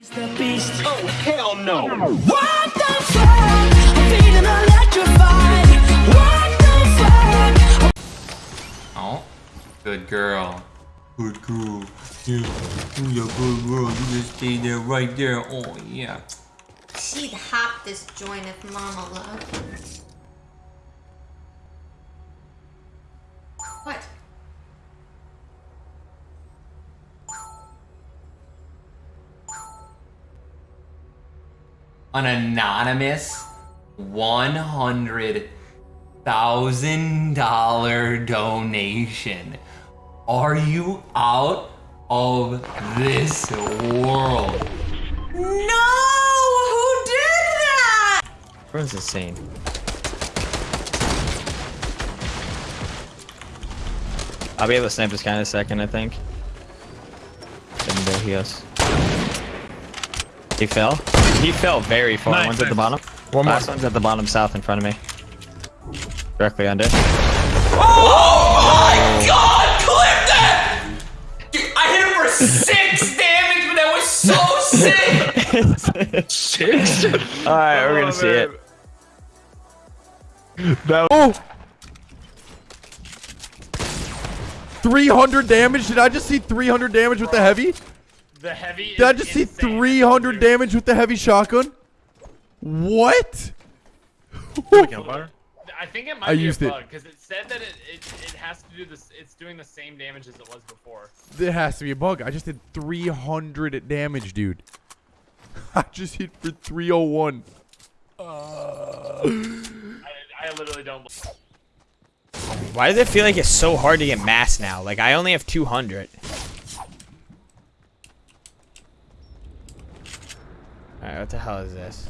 the beast. Oh, hell no. What the fuck? I'm feeling electrified. What the fuck? Oh, good girl. Good girl. Yeah, you're a good girl. You just stay there, right there. Oh, yeah. She'd hop this joint if Mama loved. An anonymous $100,000 donation. Are you out of this world? No! Who did that? Everyone's insane. I'll be able to snipe this guy in a second, I think. And there he goes. He fell. He fell very far. Nice, one's at the bottom. One more. Last one's at the bottom south in front of me. Directly under. Oh my god! Clip that! Dude, I hit him for six damage, but that was so sick! Six? Alright, we're gonna see it. Oh! 300 damage? Did I just see 300 damage with the heavy? The heavy. Did I just see 300 damage with the heavy shotgun? What? I think it might I be used a it. bug because it it said that it, it it has to do this. It's doing the same damage as it was before. There has to be a bug. I just did 300 damage, dude. I just hit for 301. I, I literally don't. Why does it feel like it's so hard to get mass now? Like, I only have 200. Alright, what the hell is this?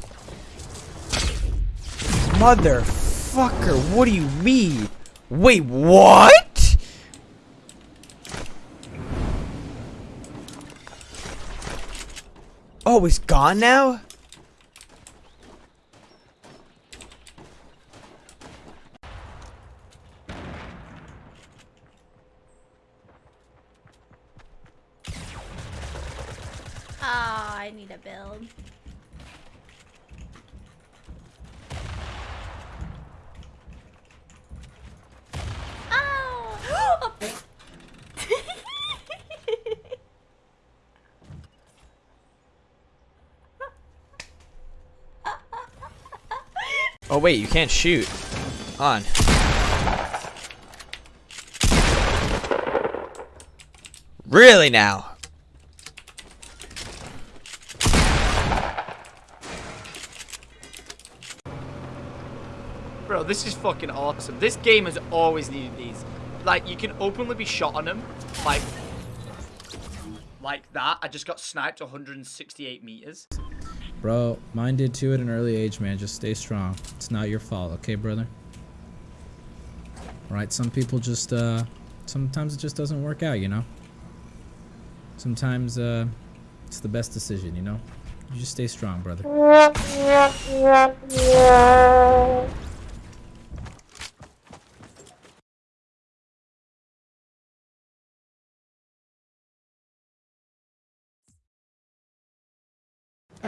Motherfucker, what do you mean? Wait, what? Oh, it's gone now? Oh, I need a build. Oh! Oh wait, you can't shoot. On. Really now? Bro, this is fucking awesome. This game has always needed these. Like, you can openly be shot on them. Like, like that. I just got sniped 168 meters. Bro, mine did too at an early age, man. Just stay strong. It's not your fault, okay, brother? Right? Some people just, uh, sometimes it just doesn't work out, you know? Sometimes, uh, it's the best decision, you know? You just stay strong, brother.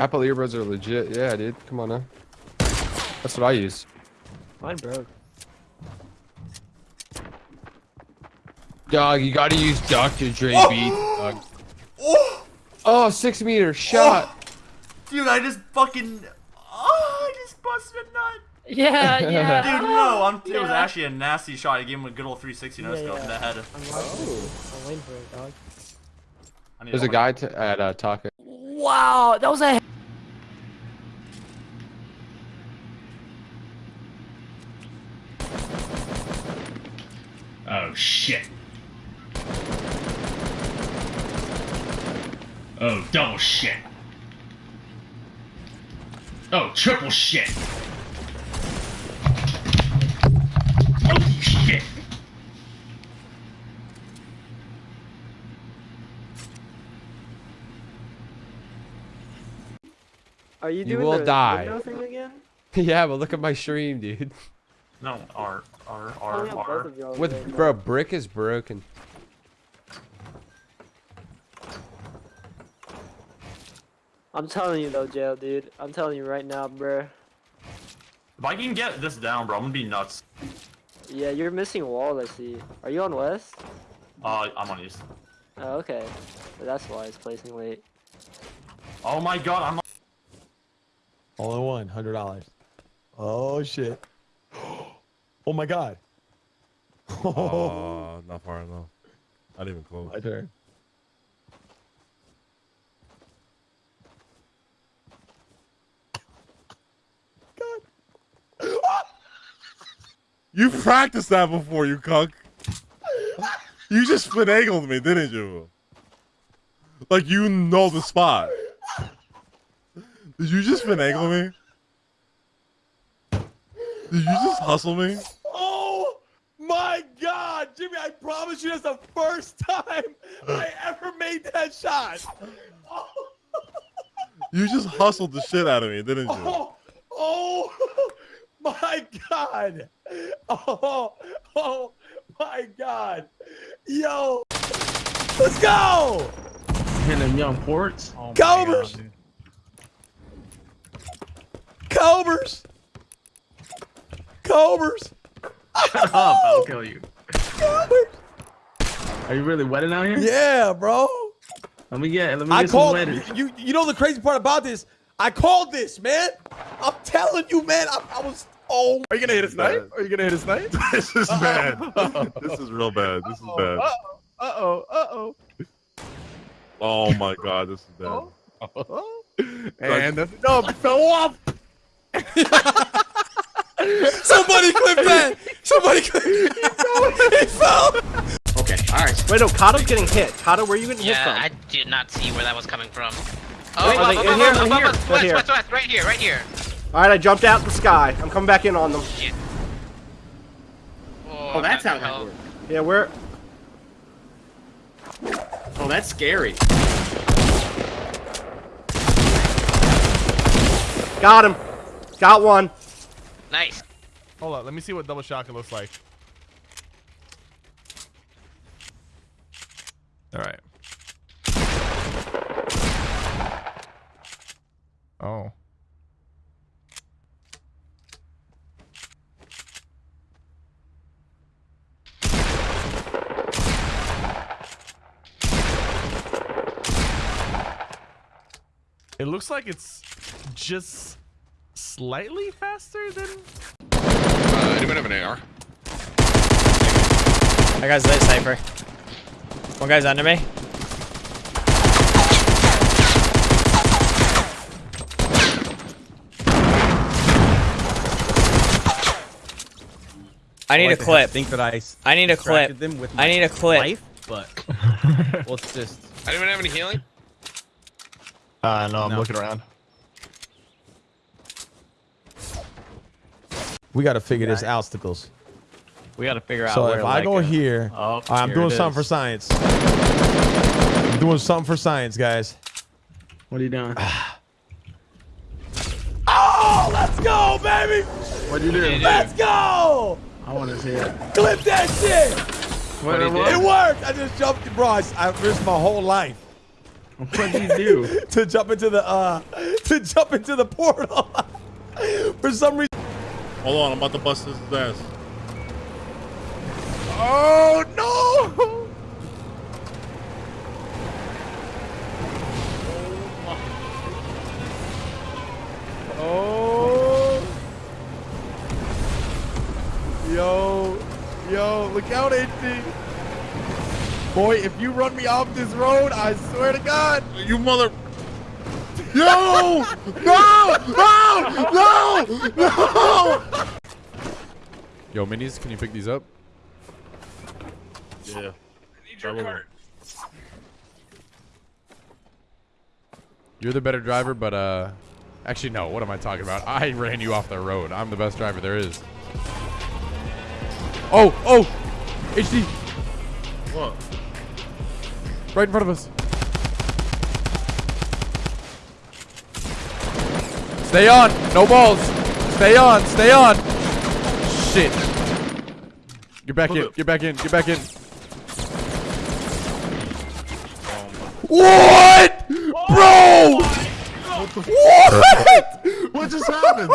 Apple earbuds are legit. Yeah, dude. Come on now. That's what I use. Mine broke. Dog, you gotta use Dr. Dre oh! beat. Dog. Oh, six meter shot. Dude, I just fucking. Oh, I just busted a nut. Yeah, yeah. Dude, no, I'm, it was actually a nasty shot. I gave him a good old 360 no scope in the head. I'm waiting for it, dog. There's a guy t at uh, Taka. Wow, that was a. shit. Oh, triple shit. Holy shit. Are you doing You will die. yeah, but look at my stream, dude. No, R, R, R, R. With bro, brick is broken. I'm telling you though, jail, dude. I'm telling you right now, bro. If I can get this down, bro, I'm gonna be nuts. Yeah, you're missing walls, I see. Are you on west? Uh, I'm on east. Oh, okay. That's why it's placing late. Oh my god, I'm. All in one, hundred dollars. Oh shit. Oh my god. Oh, not far enough. Not even close. My turn. You practiced that before, you cuck. You just finagled me, didn't you? Like you know the spot. Did you just finagle me? Did you just hustle me? Oh my god, Jimmy! I promise you, that's the first time I ever made that shot. You just hustled the shit out of me, didn't you? Oh, oh my god! Oh, oh my god! Yo, let's go! Hitting them young ports. Oh my Cobras! God. Cobras! Cobras! Shut up, I'll kill you. Cobras! Are you really wetting out here? Yeah, bro. Let me get. Let me I get some called wetters. you. You know the crazy part about this? I called this, man. I'm telling you, man. I, I was. Oh, are you gonna hit a knife? Are you gonna hit his knife? This is bad. This is real bad. This is bad. Uh oh. Uh oh. Oh my god, this is bad. Oh. And the, no, it fell off. Somebody clip that. Somebody clip. It fell. Okay, alright. Wait, no, Kato's getting hit. Kato, where are you getting hit Yeah, from? I did not see where that was coming from. Oh, Wait, up, like, up, in up, here, up, in up, here, up, right west, here. west, west, right here, right here. Alright, I jumped out the sky. I'm coming back in on them. Shit. Oh, I'm that's how gonna that help. works. Yeah, where? Oh, that's scary. Got him. Got one. Nice. Hold on, let me see what double shotgun looks like. All right. Oh. It looks like it's just slightly faster than Uh, anyone have an AR? That guy's lit, Cypher. One guy's under me. I need a like to clip. Think that I. I need a clip. I need a clip. Life, but well, it's just. Anyone have any healing? Uh, no, I'm looking around. We got to figure this obstacles. We gotta figure out So where if I like, go uh, here, Oh, all right, I'm here doing it something for science. I'm doing something for science, guys. What are you doing? Oh, let's go, baby! What'd you do? Let's go! I want to see it. Clip that shit! What it it worked! I just jumped, bro. I, I risked my whole life. What did you do? to jump into the uh, to jump into the portal. for some reason. Hold on, I'm about to bust his ass. Oh no! Oh! Yo, yo, look out, HD. Boy, if you run me off this road, I swear to God. You mother. Yo! No! No! No! No! Yo, minis, can you pick these up? Yeah. I need your cart. You're the better driver, but uh, actually no. What am I talking about? I ran you off the road. I'm the best driver there is. Oh, oh, HD. What? Right in front of us. Stay on. No balls. Stay on. Stay on. Shit. Get back in. Get back in. Get back in. What? Bro! What? What just happened?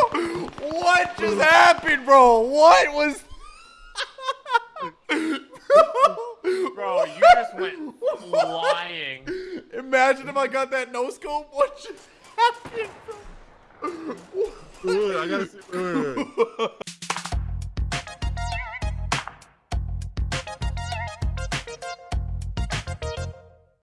What just happened, bro? What was? Bro, you just went flying. Imagine if I got that no scope. What just happened, bro? Wait, I gotta see. Wait, wait, wait.